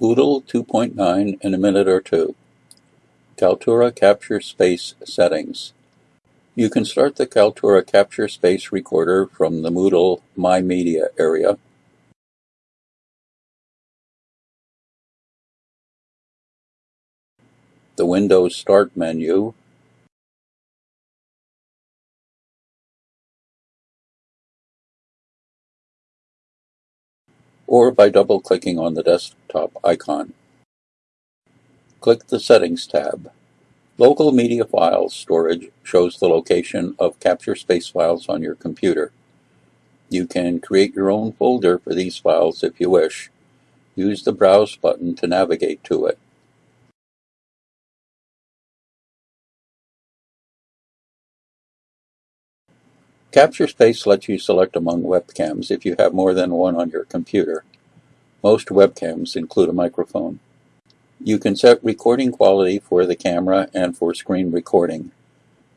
Moodle 2.9 in a minute or two. Kaltura Capture Space Settings. You can start the Kaltura Capture Space Recorder from the Moodle My Media area. The Windows Start menu or by double-clicking on the desktop icon. Click the Settings tab. Local Media Files Storage shows the location of Capture Space files on your computer. You can create your own folder for these files if you wish. Use the Browse button to navigate to it. Capture Space lets you select among webcams if you have more than one on your computer. Most webcams include a microphone. You can set recording quality for the camera and for screen recording.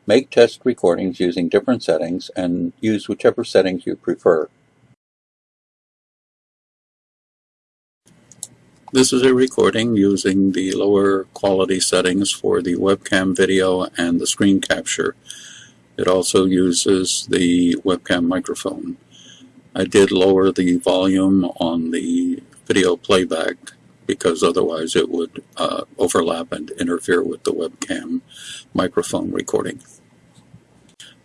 Make test recordings using different settings and use whichever settings you prefer. This is a recording using the lower quality settings for the webcam video and the screen capture. It also uses the webcam microphone. I did lower the volume on the video playback because otherwise it would uh, overlap and interfere with the webcam microphone recording.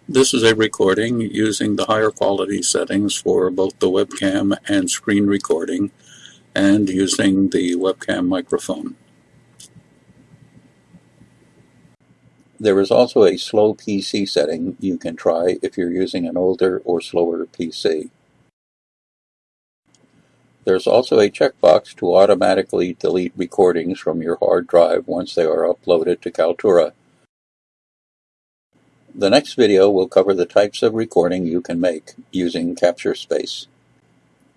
This is a recording using the higher quality settings for both the webcam and screen recording and using the webcam microphone. There is also a slow PC setting you can try if you're using an older or slower PC. There's also a checkbox to automatically delete recordings from your hard drive once they are uploaded to Kaltura. The next video will cover the types of recording you can make using Capture Space.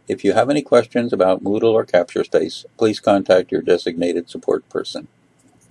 If you have any questions about Moodle or Capture Space, please contact your designated support person.